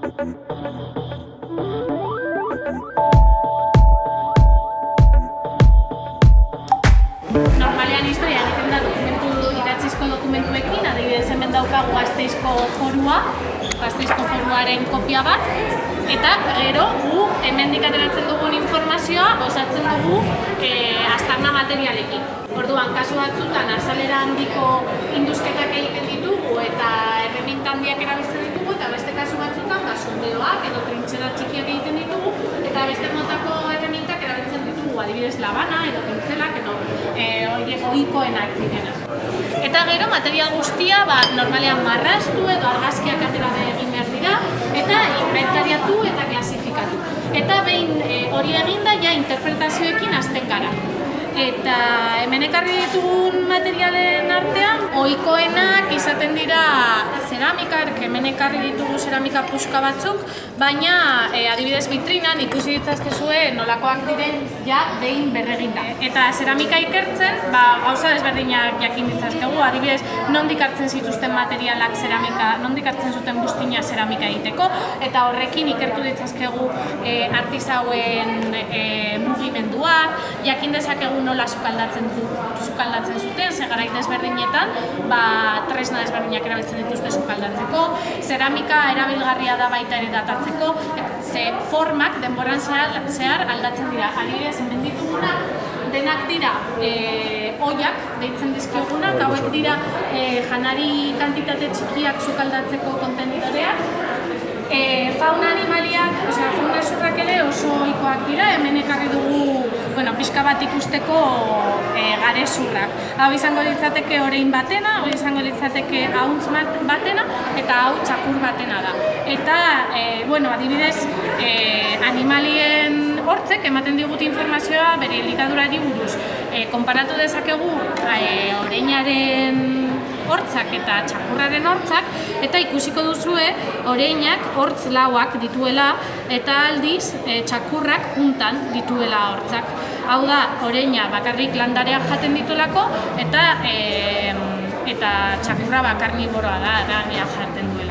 Normalean historia egiten da dokumentu idatzizko dokumentuekin, adibidez hemen daukagu Gasteizko forua, Gasteizko foruaren kopia bat, eta gero gu hemendik ateratzen dugun informazioa osatzen dugu e, aztarna materialekin. Orduan, kasu batzutan azalera handiko induzketak egiten ditugu eta erreminta handiak erabiltzen ditugu eta beste kasu batzutan ba, sondeoak edo txikiak egiten ditugu eta beste motako erremintak erabiltzen ditugu adibidez labana edo pintzelak edo e, horiek ohikoenak direnak. Eta gero material guztia ba, normalean marraztu edo argazkiak atera egin behar dira eta inventariatu eta klasifikatu. Eta behin e, hori eginda ja interpretazioekin hasten gara. Eta hemen ekarri ditugun materialen artean, ohikoenak izaten dira zeramikak, hemen ekarri ditugu zeramika puska batzuk, baina e, adibidez vitrinan ikusi ditzazkezue nolakoak diren ja behin berreginda. Eta zeramika ikertzen, ba, gauza desberdinak jakin ditzazkegu, adibidez nondik hartzen zituzten materialak zeramika, nondik hartzen zuten bustina zeramika egiteko, eta horrekin ikertu ditzazkegu e, artizauen e, mugimendua, jakin dezakegu nola sukaldatzen du, sukaldatzen zuten, desberdinetan, ba, tresna desberdinak erabiltzen dituzte sukaldatzeko, zeramika erabilgarria da baita ere datatzeko, ze formak denboran zehar, aldatzen dira. Adibidez, hemen ditugunak denak dira e, oiak deitzen dizkiogunak, hauek dira e, janari kantitate txikiak sukaldatzeko kontenidoreak, E, fauna animaliak, osea, fauna ere oso ohikoak dira, hemen ekarri dugu, bueno, pixka bat ikusteko e, gare zurrak. Hau izango litzateke orein batena, hau izango litzateke hauntz batena, eta hau txakur batena da. Eta, e, bueno, adibidez, e, animalien hortzek ematen digute informazioa bere elikadurari buruz. E, konparatu dezakegu e, oreinaren hortzak eta txakurraren hortzak eta ikusiko duzue oreinak hortz lauak dituela eta aldiz e, txakurrak juntan dituela hortzak. Hau da, oreina bakarrik landareak jaten dituelako eta e, eta txakurra bakarniboroa da, da jaten